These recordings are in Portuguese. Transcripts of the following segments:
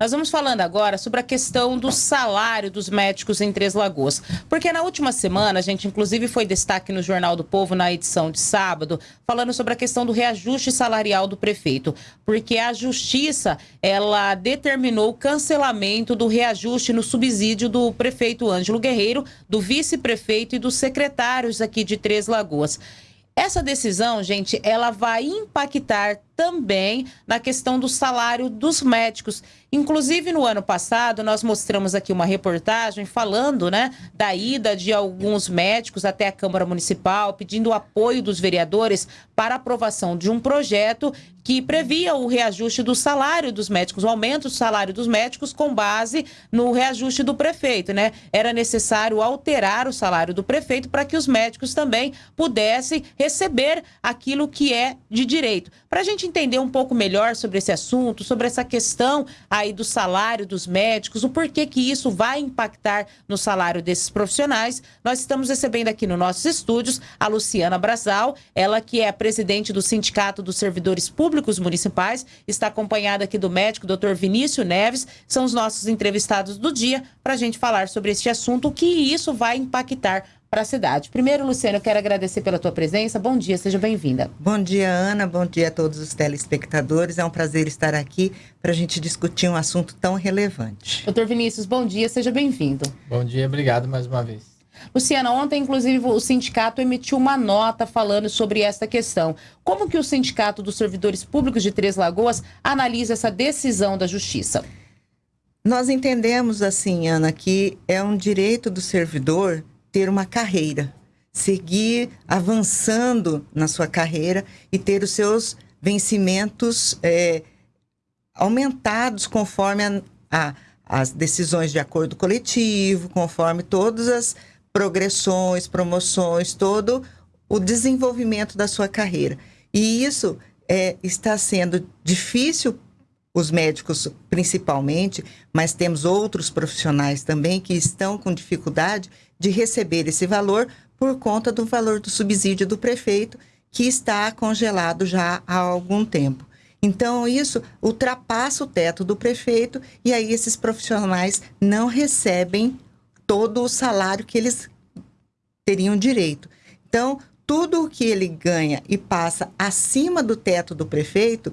Nós vamos falando agora sobre a questão do salário dos médicos em Três Lagoas. Porque na última semana, a gente inclusive foi destaque no Jornal do Povo, na edição de sábado, falando sobre a questão do reajuste salarial do prefeito. Porque a Justiça, ela determinou o cancelamento do reajuste no subsídio do prefeito Ângelo Guerreiro, do vice-prefeito e dos secretários aqui de Três Lagoas. Essa decisão, gente, ela vai impactar também na questão do salário dos médicos. Inclusive, no ano passado, nós mostramos aqui uma reportagem falando né, da ida de alguns médicos até a Câmara Municipal, pedindo o apoio dos vereadores para aprovação de um projeto que previa o reajuste do salário dos médicos, o aumento do salário dos médicos com base no reajuste do prefeito, né? Era necessário alterar o salário do prefeito para que os médicos também pudessem receber aquilo que é de direito. Para a gente entender um pouco melhor sobre esse assunto, sobre essa questão aí do salário dos médicos, o porquê que isso vai impactar no salário desses profissionais, nós estamos recebendo aqui nos nossos estúdios a Luciana Brasal, ela que é a presidente do Sindicato dos Servidores Públicos Municipais, está acompanhada aqui do médico Dr. Vinícius Neves, são os nossos entrevistados do dia, para a gente falar sobre este assunto, o que isso vai impactar para a cidade. Primeiro, Luciano, eu quero agradecer pela tua presença. Bom dia, seja bem-vinda. Bom dia, Ana. Bom dia a todos os telespectadores. É um prazer estar aqui para a gente discutir um assunto tão relevante. Doutor Vinícius, bom dia, seja bem-vindo. Bom dia, obrigado mais uma vez. Luciana, ontem, inclusive, o sindicato emitiu uma nota falando sobre esta questão. Como que o Sindicato dos Servidores Públicos de Três Lagoas analisa essa decisão da Justiça? Nós entendemos, assim, Ana, que é um direito do servidor ter uma carreira, seguir avançando na sua carreira e ter os seus vencimentos é, aumentados conforme a, a, as decisões de acordo coletivo, conforme todas as progressões, promoções, todo o desenvolvimento da sua carreira. E isso é, está sendo difícil os médicos principalmente, mas temos outros profissionais também que estão com dificuldade de receber esse valor por conta do valor do subsídio do prefeito, que está congelado já há algum tempo. Então, isso ultrapassa o teto do prefeito e aí esses profissionais não recebem todo o salário que eles teriam direito. Então, tudo o que ele ganha e passa acima do teto do prefeito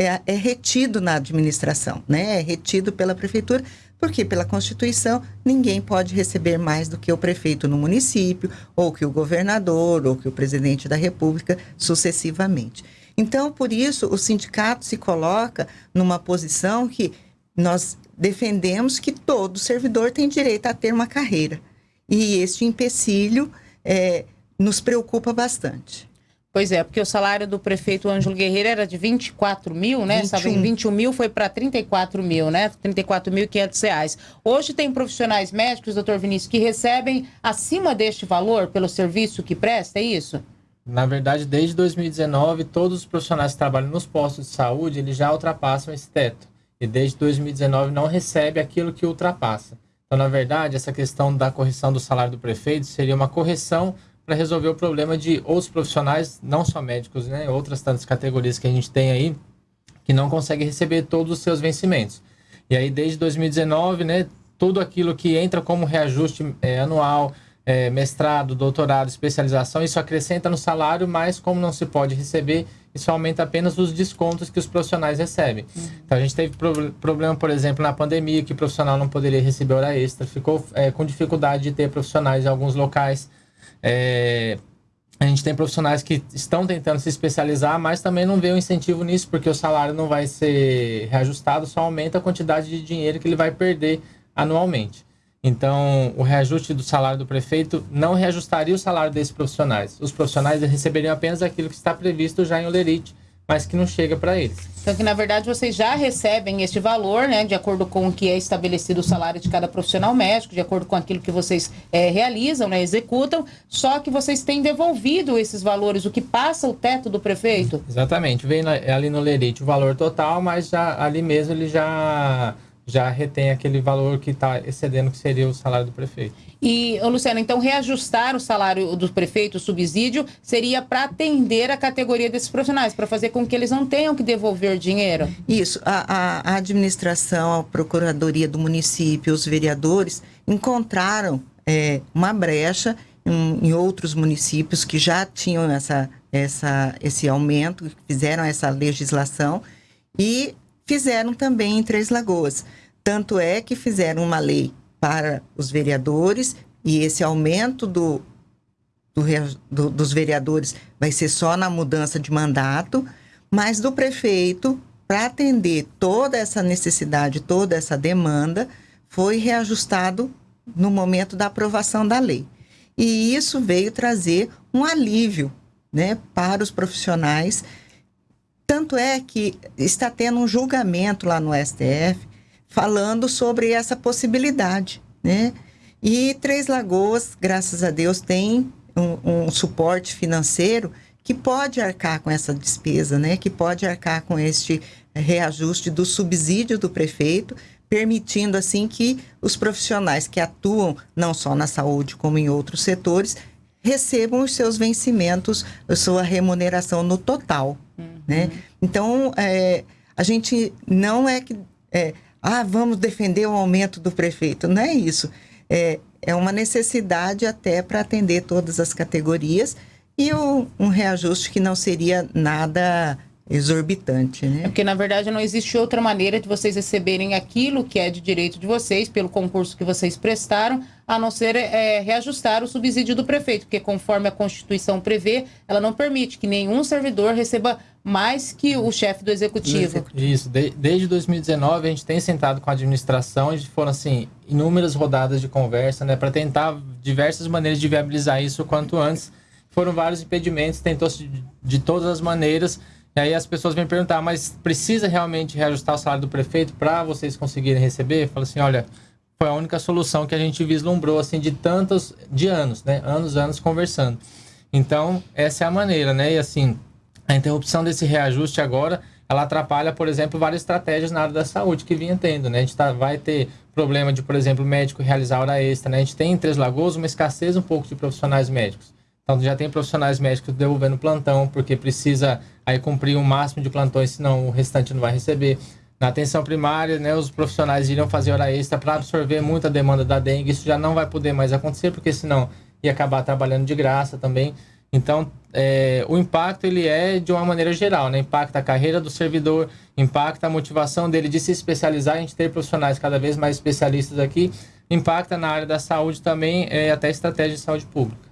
é, é retido na administração, né? É retido pela prefeitura, porque pela Constituição ninguém pode receber mais do que o prefeito no município, ou que o governador, ou que o presidente da República, sucessivamente. Então, por isso, o sindicato se coloca numa posição que nós defendemos que todo servidor tem direito a ter uma carreira. E este empecilho é, nos preocupa bastante. Pois é, porque o salário do prefeito Ângelo Guerreiro era de 24 mil, né? 21, em 21 mil foi para 34 mil, né? 34.500 reais. Hoje tem profissionais médicos, doutor Vinícius, que recebem acima deste valor pelo serviço que presta, é isso? Na verdade, desde 2019, todos os profissionais que trabalham nos postos de saúde, eles já ultrapassam esse teto. E desde 2019 não recebe aquilo que ultrapassa. Então, na verdade, essa questão da correção do salário do prefeito seria uma correção para resolver o problema de outros profissionais, não só médicos, né, outras tantas categorias que a gente tem aí, que não conseguem receber todos os seus vencimentos. E aí, desde 2019, né, tudo aquilo que entra como reajuste é, anual, é, mestrado, doutorado, especialização, isso acrescenta no salário, mas como não se pode receber, isso aumenta apenas os descontos que os profissionais recebem. Uhum. Então a gente teve pro problema, por exemplo, na pandemia, que o profissional não poderia receber hora extra, ficou é, com dificuldade de ter profissionais em alguns locais. É, a gente tem profissionais que estão tentando se especializar, mas também não vê o um incentivo nisso, porque o salário não vai ser reajustado, só aumenta a quantidade de dinheiro que ele vai perder anualmente. Então, o reajuste do salário do prefeito não reajustaria o salário desses profissionais. Os profissionais receberiam apenas aquilo que está previsto já em Olerite, mas que não chega para eles. Então, que na verdade vocês já recebem este valor, né, de acordo com o que é estabelecido o salário de cada profissional médico, de acordo com aquilo que vocês é, realizam, né, executam, só que vocês têm devolvido esses valores, o que passa o teto do prefeito? Exatamente, vem ali no Lerite o valor total, mas já, ali mesmo ele já já retém aquele valor que está excedendo que seria o salário do prefeito. E, Luciano, então reajustar o salário do prefeito, o subsídio, seria para atender a categoria desses profissionais, para fazer com que eles não tenham que devolver dinheiro? Isso. A, a, a administração, a procuradoria do município, os vereadores encontraram é, uma brecha em, em outros municípios que já tinham essa, essa, esse aumento, fizeram essa legislação e fizeram também em Três Lagoas. Tanto é que fizeram uma lei para os vereadores e esse aumento do, do, do, dos vereadores vai ser só na mudança de mandato, mas do prefeito, para atender toda essa necessidade, toda essa demanda, foi reajustado no momento da aprovação da lei. E isso veio trazer um alívio né, para os profissionais. Tanto é que está tendo um julgamento lá no STF falando sobre essa possibilidade, né? E Três Lagoas, graças a Deus, tem um, um, suporte financeiro que pode arcar com essa despesa, né? Que pode arcar com este reajuste do subsídio do prefeito, permitindo assim que os profissionais que atuam não só na saúde como em outros setores recebam os seus vencimentos, a sua remuneração no total, uhum. né? Então, é, a gente não é que é, ah, vamos defender o aumento do prefeito. Não é isso. É, é uma necessidade até para atender todas as categorias e o, um reajuste que não seria nada exorbitante, né? É porque na verdade não existe outra maneira de vocês receberem aquilo que é de direito de vocês pelo concurso que vocês prestaram, a não ser é, reajustar o subsídio do prefeito, porque conforme a Constituição prevê, ela não permite que nenhum servidor receba mais que o chefe do executivo. Isso, de, desde 2019 a gente tem sentado com a administração foram assim inúmeras rodadas de conversa, né, para tentar diversas maneiras de viabilizar isso o quanto antes. Foram vários impedimentos, tentou-se de, de todas as maneiras e aí as pessoas vêm perguntar, mas precisa realmente reajustar o salário do prefeito para vocês conseguirem receber? Fala assim, olha, foi a única solução que a gente vislumbrou assim de tantos de anos, né? Anos, anos conversando. Então, essa é a maneira, né? E assim, a interrupção desse reajuste agora, ela atrapalha, por exemplo, várias estratégias na área da saúde que vinha tendo, né? A gente tá, vai ter problema de, por exemplo, médico realizar hora extra, né? A gente tem em Três Lagoas uma escassez um pouco de profissionais médicos. Então já tem profissionais médicos devolvendo plantão, porque precisa aí cumprir o um máximo de plantões, senão o restante não vai receber. Na atenção primária, né, os profissionais iriam fazer hora extra para absorver muita demanda da dengue. Isso já não vai poder mais acontecer, porque senão ia acabar trabalhando de graça também. Então, é, o impacto ele é de uma maneira geral, né? Impacta a carreira do servidor, impacta a motivação dele de se especializar, a gente ter profissionais cada vez mais especialistas aqui, impacta na área da saúde também, é, até estratégia de saúde pública.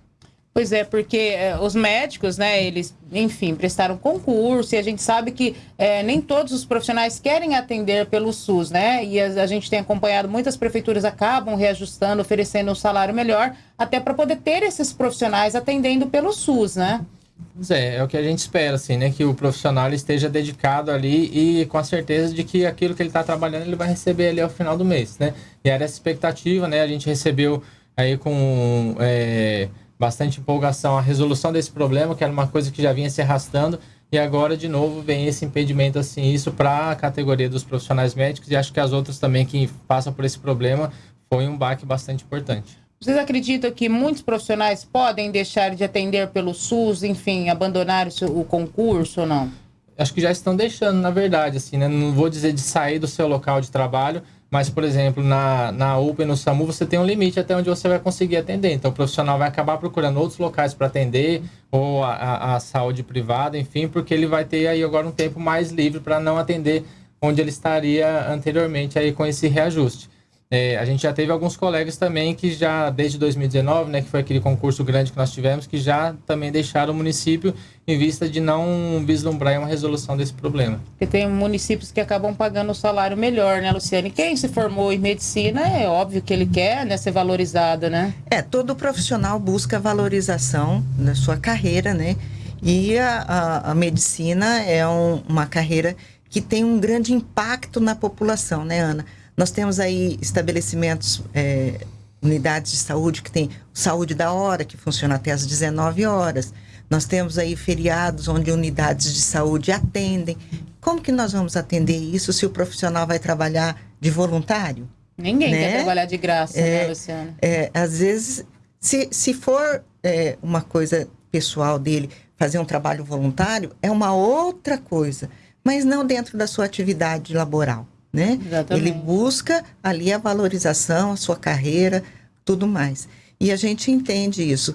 Pois é, porque é, os médicos, né, eles, enfim, prestaram concurso e a gente sabe que é, nem todos os profissionais querem atender pelo SUS, né? E a, a, gente tem acompanhado, muitas prefeituras acabam reajustando, oferecendo um salário melhor, até para poder ter esses profissionais atendendo pelo SUS, né? Pois é, é o que a gente espera, assim, né? Que o profissional esteja dedicado ali e com a certeza de que aquilo que ele está trabalhando ele vai receber ali ao final do mês, né? E era essa expectativa, né? A gente recebeu aí com... É, bastante empolgação a resolução desse problema, que era uma coisa que já vinha se arrastando, e agora de novo vem esse impedimento assim, isso para a categoria dos profissionais médicos e acho que as outras também que passam por esse problema foi um baque bastante importante. Vocês acreditam que muitos profissionais podem deixar de atender pelo SUS, enfim, abandonar o concurso ou não? Acho que já estão deixando, na verdade, assim, né? Não vou dizer de sair do seu local de trabalho, mas, por exemplo, na, na UPA e no SAMU, você tem um limite até onde você vai conseguir atender. Então, o profissional vai acabar procurando outros locais para atender, ou a, a, a, saúde privada, enfim, porque ele vai ter aí agora um tempo mais livre para não atender onde ele estaria anteriormente aí com esse reajuste. É, a gente já teve alguns colegas também que já, desde 2019, né, que foi aquele concurso grande que nós tivemos, que já também deixaram o município em vista de não vislumbrar uma resolução desse problema. Porque tem municípios que acabam pagando o salário melhor, né, Luciane? Quem se formou em medicina, é óbvio que ele quer né, ser valorizado, né? É, todo profissional busca valorização na sua carreira, né? E a, a, a medicina é um, uma carreira que tem um grande impacto na população, né, Ana? Nós temos aí estabelecimentos, é, unidades de saúde que tem saúde da hora, que funciona até às 19 horas. Nós temos aí feriados onde unidades de saúde atendem. Como que nós vamos atender isso se o profissional vai trabalhar de voluntário. Ninguém né? quer trabalhar de graça, É, né, Luciana? É, às vezes, se, se for é, uma coisa pessoal dele, fazer um trabalho voluntário, é uma outra coisa, mas não dentro da sua atividade laboral, né? Exatamente. Ele busca ali a valorização, a sua carreira, tudo mais. E a gente entende isso,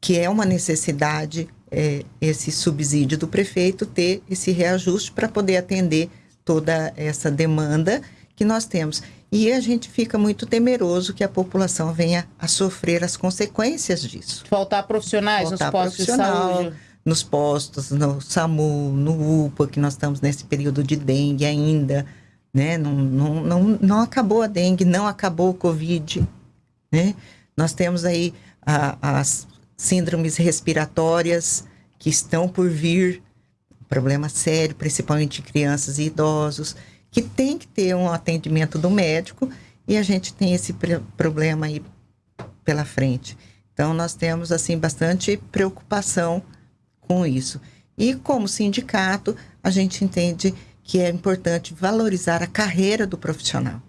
que é uma necessidade é, esse subsídio do prefeito ter esse reajuste para poder atender toda essa demanda que nós temos. E a gente fica muito temeroso que a população venha a sofrer as consequências disso. Faltar profissionais Faltar nos postos de saúde. Nos postos, no SAMU, no UPA, que nós estamos nesse período de dengue ainda, né? Não, não, não, não acabou a dengue, não acabou o Covid, né? Nós temos aí a- as síndromes respiratórias que estão por vir, problema sério, principalmente crianças e idosos, que tem que ter um atendimento do médico e a gente tem esse problema aí pela frente. Então nós temos assim bastante preocupação com isso. E como sindicato, a gente entende que é importante valorizar a carreira do profissional.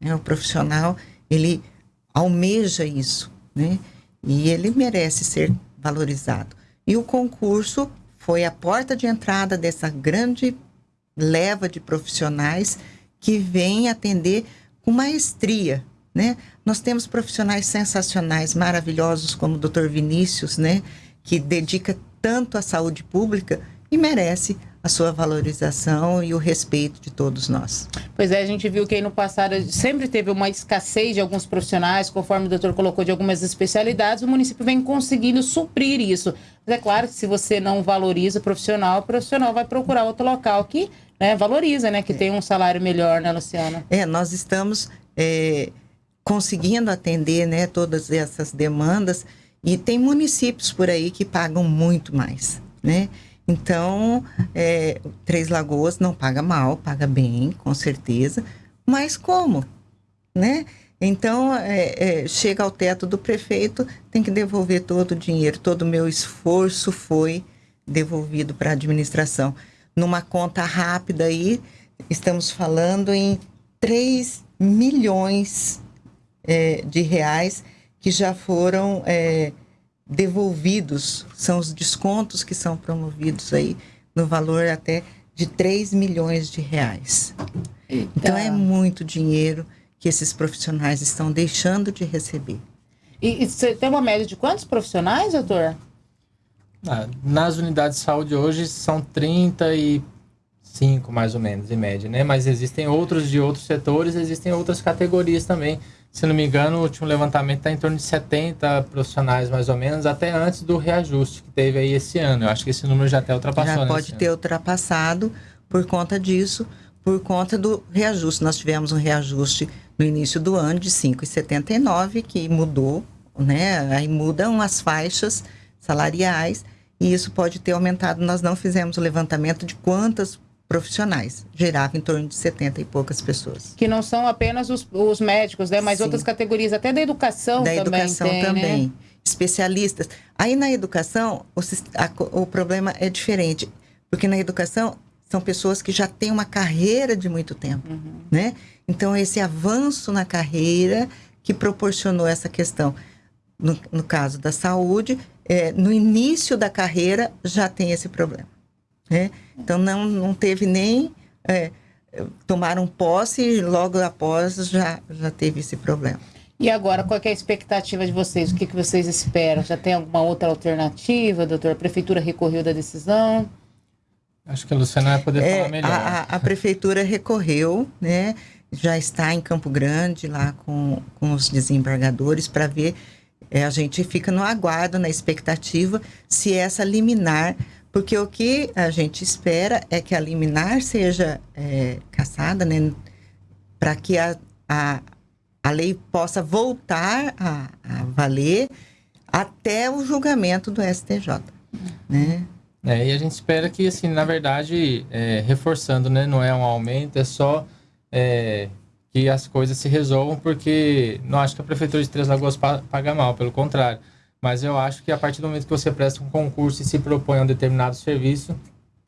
né? O profissional, ele almeja isso, né? E ele merece ser valorizado. E o concurso foi a porta de entrada dessa grande leva de profissionais que vem atender com maestria, né? Nós temos profissionais sensacionais, maravilhosos, como o Dr. Vinícius, né? Que dedica tanto à saúde pública e merece a sua valorização e o respeito de todos nós. Pois é, a gente viu que aí no passado sempre teve uma escassez de alguns profissionais, conforme o doutor colocou, de algumas especialidades, o município vem conseguindo suprir isso. Mas é claro que se você não valoriza o profissional, o profissional vai procurar outro local que né, valoriza, né? Que tem um salário melhor, né, Luciana? É, nós estamos é, conseguindo atender né, todas essas demandas e tem municípios por aí que pagam muito mais, né? Então, é, Três Lagoas não paga mal, paga bem, com certeza, mas como, né? Então, é, é, chega ao teto do prefeito, tem que devolver todo o dinheiro, todo o meu esforço foi devolvido para a administração. Numa conta rápida aí, estamos falando em 3 milhões é, de reais que já foram é, devolvidos, são os descontos que são promovidos aí, no valor até de 3 milhões de reais. Então é muito dinheiro que esses profissionais estão deixando de receber. E, e você tem uma média de quantos profissionais, doutor? Ah, Nas unidades de saúde hoje são 35, mais ou menos, em média, né? Mas existem outros de outros setores, existem outras categorias também. Se não me engano, o último levantamento está em torno de 70 profissionais, mais ou menos, até antes do reajuste que teve aí esse ano. Eu acho que esse número já até ultrapassou, Já né, pode ter ano. ultrapassado por conta disso, por conta do reajuste. Nós tivemos um reajuste no início do ano de 5,79, que mudou, né? Aí mudam as faixas salariais e isso pode ter aumentado. Nós não fizemos o levantamento de quantas profissionais, girava em torno de 70 e poucas pessoas. Que não são apenas os, os médicos, né? Mas Sim. outras categorias, até da educação da também educação tem, também. né? Especialistas. Aí na educação, o, a o problema é diferente. Porque na educação são pessoas que já têm uma carreira de muito tempo, Uhum. né? Então, esse avanço na carreira que proporcionou essa questão. No, no caso da saúde, é, no início da carreira já tem esse problema. Né? Então, não, não teve nem. É, tomaram posse e logo após já, já teve esse problema. E agora, qual é a expectativa de vocês? O que, que vocês esperam? Já tem alguma outra alternativa, doutor? A prefeitura recorreu da decisão? Acho que a Luciana vai poder É, falar melhor. a, a- a prefeitura recorreu, né? Já está em Campo Grande lá com, com os desembargadores para ver. é, a gente fica no aguardo, na expectativa, se essa liminar, porque o que a gente espera é que a liminar seja é, cassada, né? Para que a, a, a lei possa voltar a, a valer até o julgamento do STJ, né? É, e a gente espera que, assim, na verdade, é, reforçando, né, não é um aumento, é só é, que as coisas se resolvam, porque não acho que a Prefeitura de Três Lagoas pa- paga mal, pelo contrário. Mas eu acho que a partir do momento que você presta um concurso e se propõe a um determinado serviço,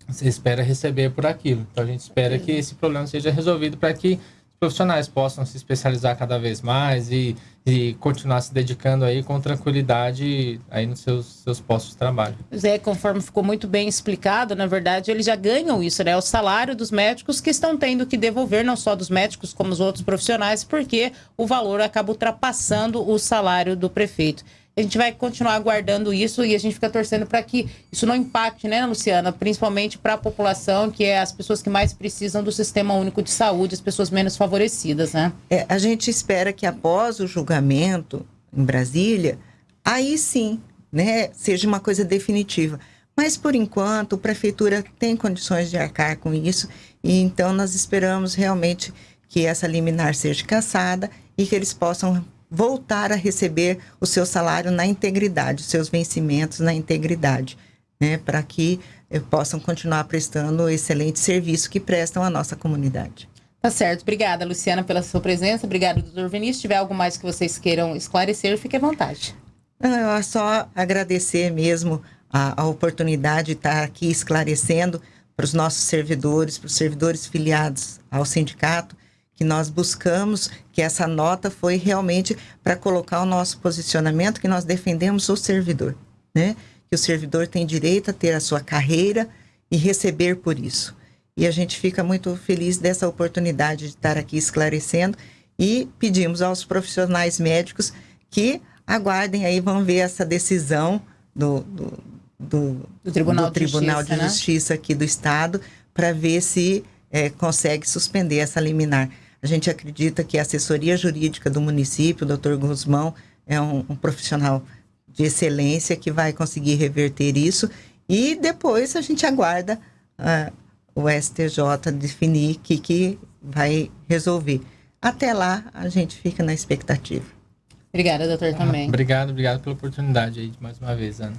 você espera receber por aquilo. Então a gente espera que esse problema seja resolvido para que as profissionais possam se especializar cada vez mais e, e continuar se dedicando aí com tranquilidade aí nos seus, seus postos de trabalho. Zé, conforme ficou muito bem explicado, na verdade, eles já ganham isso, né? O salário dos médicos que estão tendo que devolver, não só dos médicos, como os outros profissionais, porque o valor acaba ultrapassando o salário do prefeito a gente vai continuar aguardando isso e a gente fica torcendo para que isso não impacte, né, Luciana? Principalmente para a população, que é as pessoas que mais precisam do sistema único de saúde, as pessoas menos favorecidas, né? É, a gente espera que após o julgamento em Brasília, aí sim, né, seja uma coisa definitiva. Mas por enquanto, a prefeitura tem condições de arcar com isso, e então nós esperamos realmente que essa liminar seja cassada e que eles possam voltar a receber o seu salário na integridade, os seus vencimentos na integridade, né, para que eh, possam continuar prestando o excelente serviço que prestam à nossa comunidade. Tá certo. Obrigada, Luciana, pela sua presença. Obrigada, doutor Vinícius. Se tiver algo mais que vocês queiram esclarecer, fique à vontade. Não, é só agradecer mesmo a, a oportunidade de estar aqui esclarecendo para os nossos servidores, para os servidores filiados ao sindicato, que nós buscamos, que essa nota foi realmente para colocar o nosso posicionamento, que nós defendemos o servidor, né? Que o servidor tem direito a ter a sua carreira e receber por isso. E a gente fica muito feliz dessa oportunidade de estar aqui esclarecendo e pedimos aos profissionais médicos que aguardem aí, vão ver essa decisão do, do, do, do Tribunal, do Tribunal de, Justiça, de Justiça né? aqui do Estado para ver se é, consegue suspender essa liminar. A gente acredita que a assessoria jurídica do município, o doutor Guzmão, é um, um profissional de excelência que vai conseguir reverter isso e depois a gente aguarda uh, o STJ definir o que, que vai resolver. Até lá, a gente fica na expectativa. Obrigada, doutor, também. obrigado, obrigado pela oportunidade aí, mais uma vez, Ana.